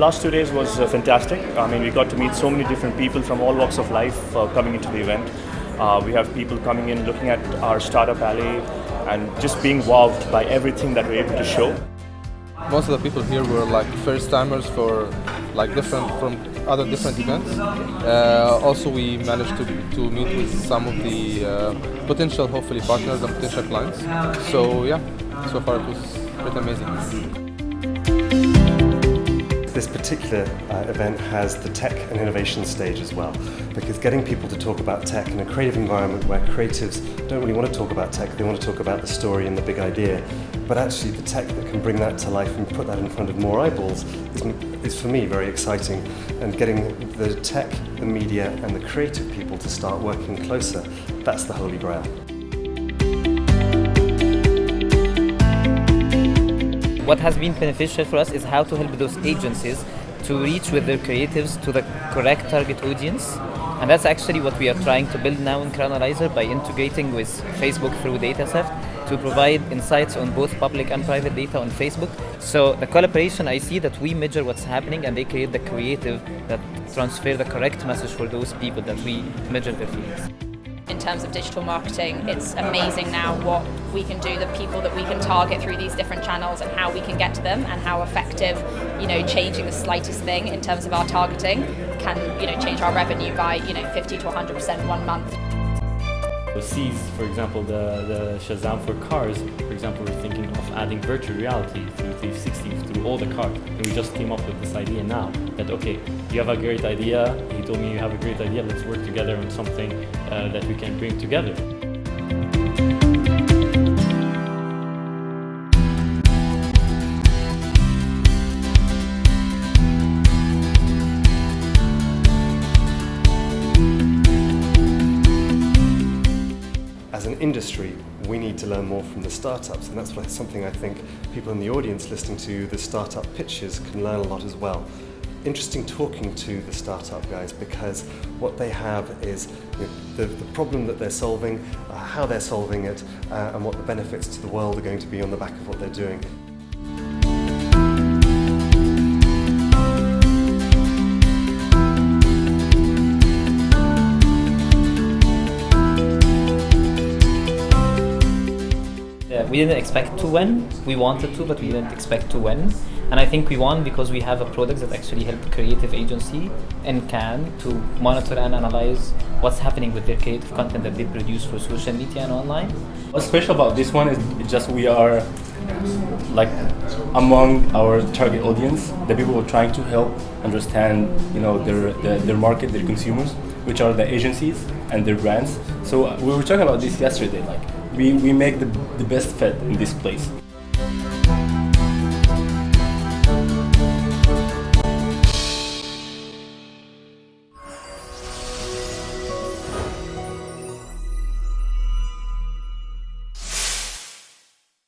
last two days was uh, fantastic. I mean, we got to meet so many different people from all walks of life uh, coming into the event. Uh, we have people coming in, looking at our startup alley, and just being wowed by everything that we're able to show. Most of the people here were like first timers for like different from other different events. Uh, also, we managed to, to meet with some of the uh, potential, hopefully, partners and potential clients. So yeah, so far it was pretty amazing. This particular uh, event has the tech and innovation stage as well, because getting people to talk about tech in a creative environment where creatives don't really want to talk about tech, they want to talk about the story and the big idea, but actually the tech that can bring that to life and put that in front of more eyeballs is, is for me very exciting, and getting the tech, the media and the creative people to start working closer, that's the holy grail. What has been beneficial for us is how to help those agencies to reach with their creatives to the correct target audience. And that's actually what we are trying to build now in Crowd Analyzer by integrating with Facebook through DataSift to provide insights on both public and private data on Facebook. So the collaboration, I see that we measure what's happening and they create the creative that transfer the correct message for those people that we measure their feelings in terms of digital marketing. It's amazing now what we can do, the people that we can target through these different channels and how we can get to them and how effective, you know, changing the slightest thing in terms of our targeting can, you know, change our revenue by, you know, 50 to 100% one month. Sees, for example, the, the Shazam for cars, for example, we're thinking of adding virtual reality through 360 through all the cars. And we just came up with this idea now that, okay, you have a great idea, he told me you have a great idea, let's work together on something uh, that we can bring together. As an industry, we need to learn more from the startups, and that's something I think people in the audience listening to the startup pitches can learn a lot as well. Interesting talking to the startup guys because what they have is you know, the, the, problem that they're solving, uh, how they're solving it, uh, and what the benefits to the world are going to be on the back of what they're doing. We didn't expect to win. We wanted to, but we didn't expect to win. And I think we won because we have a product that actually helped creative agency in Cannes to monitor and analyze what's happening with their creative content that they produce for social media and online. What's special about this one is just we are like among our target audience, the people who are trying to help understand, you know, their, their, their market, their consumers, which are the agencies and their brands. So we were talking about this yesterday, like we, we make the, the best fat in this place.